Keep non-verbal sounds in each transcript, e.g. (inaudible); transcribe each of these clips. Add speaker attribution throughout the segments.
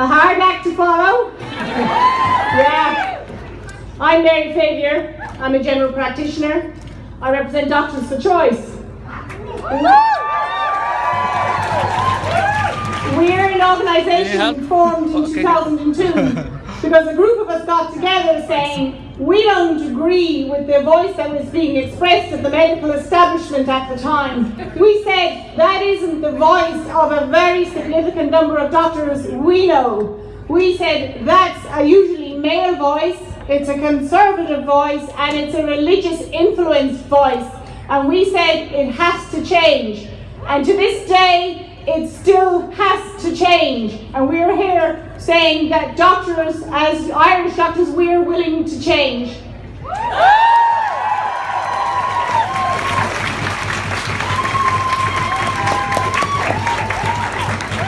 Speaker 1: A hard act to follow. yeah. I'm Mary Favier. I'm a general practitioner. I represent Doctors for Choice. We're an organisation formed in 2002 (laughs) because a group of us got together saying we don't agree with the voice that was being expressed at the medical establishment at the time. We said that isn't the voice of a very significant number of doctors we know. We said that's a usually male voice, it's a conservative voice, and it's a religious influenced voice. And we said it has to change. And to this day, it still has to change. And we're here saying that doctors, as Irish doctors, we're willing to change.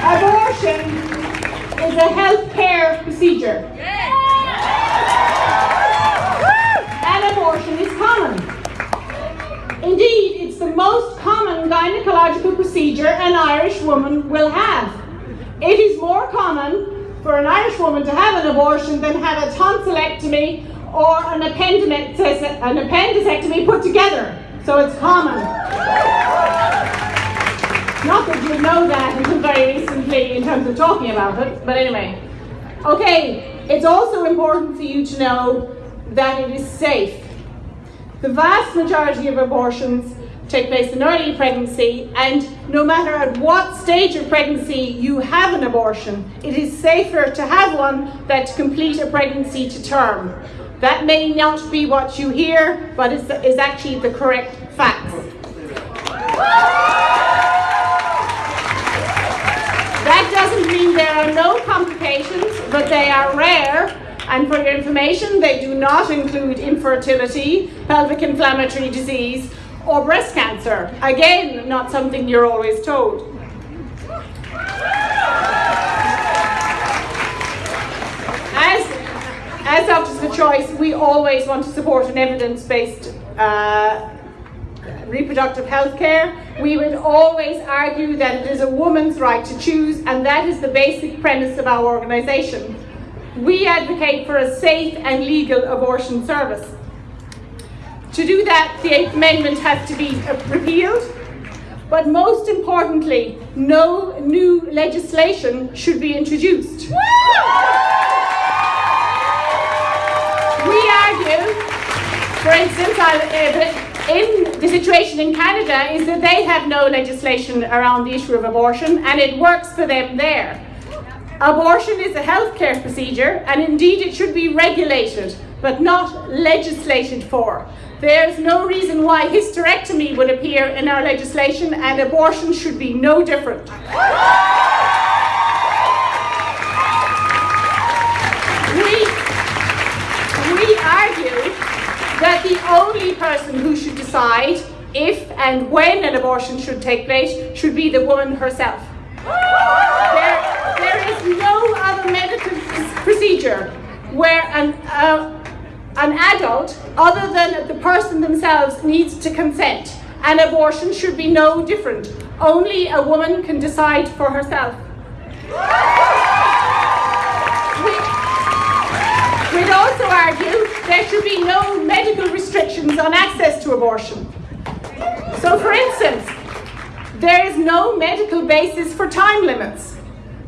Speaker 1: Abortion is a health care procedure. And abortion is common. Indeed, it's the most common gynecological procedure an Irish woman will have. It is more common for an Irish woman to have an abortion than have a tonsillectomy or an, an appendicectomy put together. So it's common. Not that you know that until very recently in terms of talking about it, but anyway. Okay, it's also important for you to know that it is safe. The vast majority of abortions take place in early pregnancy and no matter at what stage of pregnancy you have an abortion, it is safer to have one than to complete a pregnancy to term. That may not be what you hear, but it's, is actually the correct facts. That doesn't mean there are no complications, but they are rare and for your information, they do not include infertility, pelvic inflammatory disease, or breast cancer. Again, not something you're always told. As, as Doctors for Choice, we always want to support an evidence-based uh, reproductive health care. We would always argue that it is a woman's right to choose, and that is the basic premise of our organisation. We advocate for a safe and legal abortion service. To do that, the Eighth Amendment has to be repealed, but most importantly, no new legislation should be introduced. We argue, for instance, uh, in the situation in Canada is that they have no legislation around the issue of abortion and it works for them there. Abortion is a healthcare procedure and indeed it should be regulated but not legislated for. There's no reason why hysterectomy would appear in our legislation and abortion should be no different. We, we argue that the only person who should decide if and when an abortion should take place should be the woman herself. There, there is no other medical procedure where an, uh, an adult, other than the person themselves, needs to consent. And abortion should be no different. Only a woman can decide for herself. We'd also argue there should be no medical restrictions on access to abortion. So for instance, there is no medical basis for time limits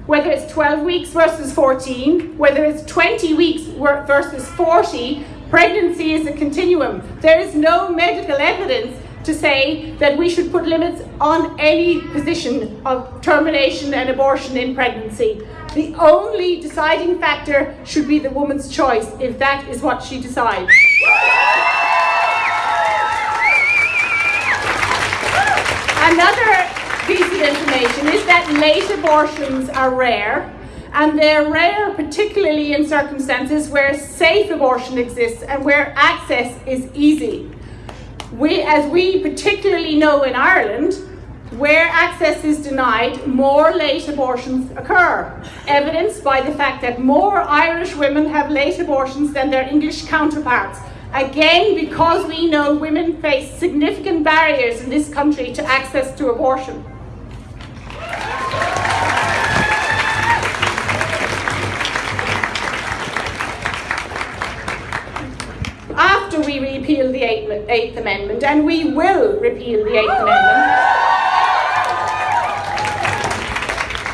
Speaker 1: whether it's 12 weeks versus 14, whether it's 20 weeks versus 40, Pregnancy is a continuum. There is no medical evidence to say that we should put limits on any position of termination and abortion in pregnancy. The only deciding factor should be the woman's choice, if that is what she decides. Another piece of information is that late abortions are rare and they're rare particularly in circumstances where safe abortion exists and where access is easy. We, as we particularly know in Ireland, where access is denied, more late abortions occur, evidenced by the fact that more Irish women have late abortions than their English counterparts. Again, because we know women face significant barriers in this country to access to abortion. Eighth, Amendment, and we will repeal the Eighth Amendment,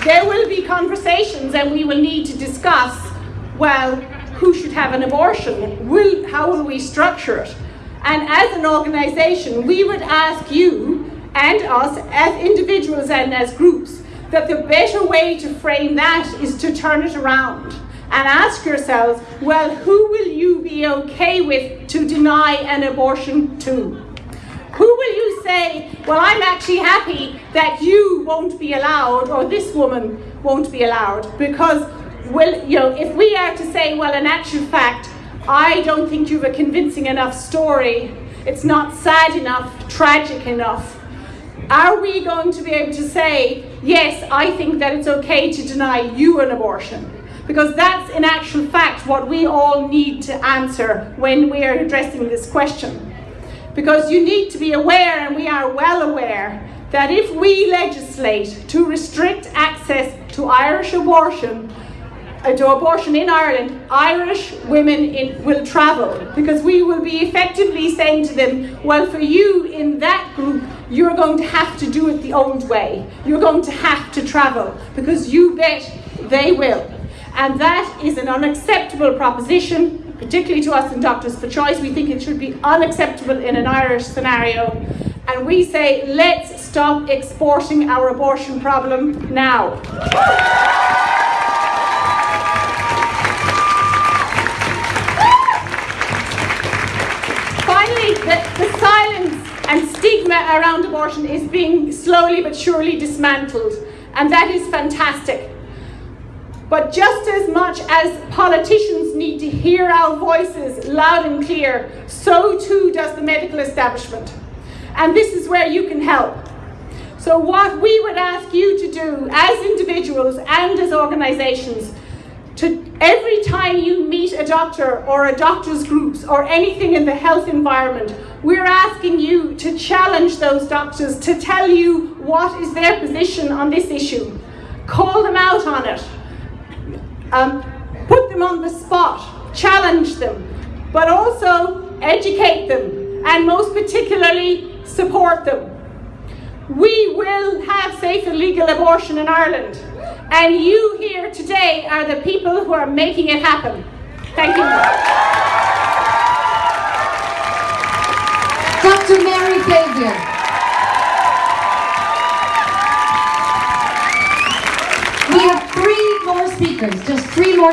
Speaker 1: there will be conversations and we will need to discuss, well, who should have an abortion? Will, how will we structure it? And as an organisation, we would ask you and us as individuals and as groups that the better way to frame that is to turn it around and ask yourselves, well, who will you be okay with to deny an abortion to? Who will you say, well, I'm actually happy that you won't be allowed or this woman won't be allowed? Because, well, you know, if we are to say, well, in actual fact, I don't think you have a convincing enough story, it's not sad enough, tragic enough, are we going to be able to say, yes, I think that it's okay to deny you an abortion? Because that's in actual fact what we all need to answer when we are addressing this question. Because you need to be aware, and we are well aware, that if we legislate to restrict access to Irish abortion, uh, to abortion in Ireland, Irish women in, will travel because we will be effectively saying to them, well, for you in that group, you're going to have to do it the old way. You're going to have to travel because you bet they will. And that is an unacceptable proposition, particularly to us in Doctors for Choice. We think it should be unacceptable in an Irish scenario. And we say, let's stop exporting our abortion problem now. Finally, the, the silence and stigma around abortion is being slowly but surely dismantled. And that is fantastic. But just as much as politicians need to hear our voices loud and clear, so too does the medical establishment. And this is where you can help. So what we would ask you to do as individuals and as organisations, to every time you meet a doctor or a doctor's groups or anything in the health environment, we're asking you to challenge those doctors to tell you what is their position on this issue. Call them out on it um, put them on the spot, challenge them, but also educate them, and most particularly support them. We will have safe and legal abortion in Ireland, and you here today are the people who are making it happen. Thank you.
Speaker 2: Dr. Mary Favier. We have three more speakers, just three more